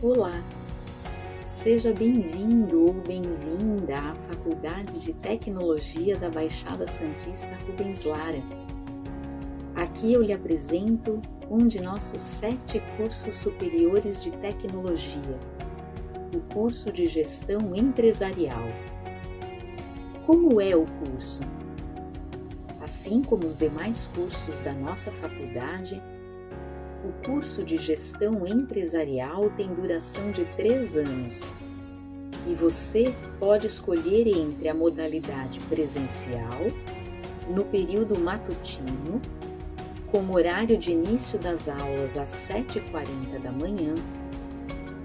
Olá, seja bem-vindo ou bem-vinda à Faculdade de Tecnologia da Baixada Santista Rubens Lara. Aqui eu lhe apresento um de nossos sete cursos superiores de tecnologia, o curso de Gestão Empresarial. Como é o curso? Assim como os demais cursos da nossa faculdade, o curso de gestão empresarial tem duração de três anos e você pode escolher entre a modalidade presencial, no período matutino, com horário de início das aulas às 7h40 da manhã,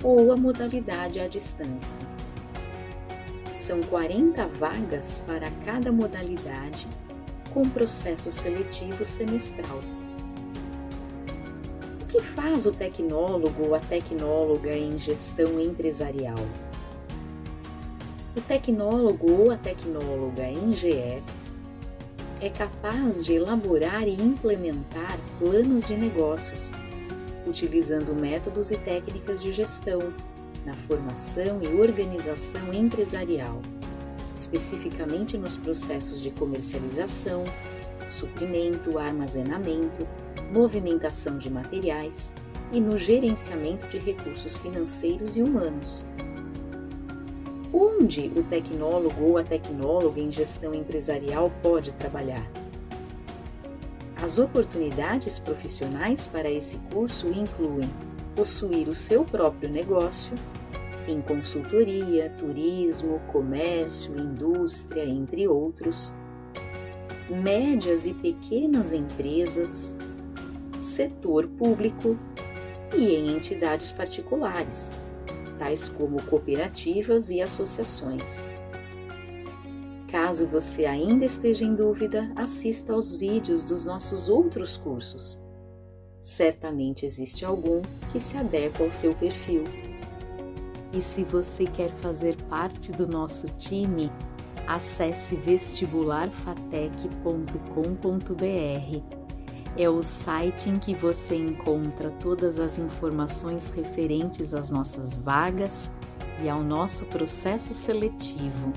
ou a modalidade à distância. São 40 vagas para cada modalidade, com processo seletivo semestral que faz o tecnólogo ou a tecnóloga em gestão empresarial? O tecnólogo ou a tecnóloga em GE é capaz de elaborar e implementar planos de negócios, utilizando métodos e técnicas de gestão na formação e organização empresarial, especificamente nos processos de comercialização, suprimento, armazenamento, movimentação de materiais e no gerenciamento de recursos financeiros e humanos. Onde o tecnólogo ou a tecnóloga em gestão empresarial pode trabalhar? As oportunidades profissionais para esse curso incluem possuir o seu próprio negócio em consultoria, turismo, comércio, indústria, entre outros, médias e pequenas empresas, setor público e em entidades particulares, tais como cooperativas e associações. Caso você ainda esteja em dúvida, assista aos vídeos dos nossos outros cursos. Certamente existe algum que se adequa ao seu perfil. E se você quer fazer parte do nosso time, acesse vestibularfatec.com.br é o site em que você encontra todas as informações referentes às nossas vagas e ao nosso processo seletivo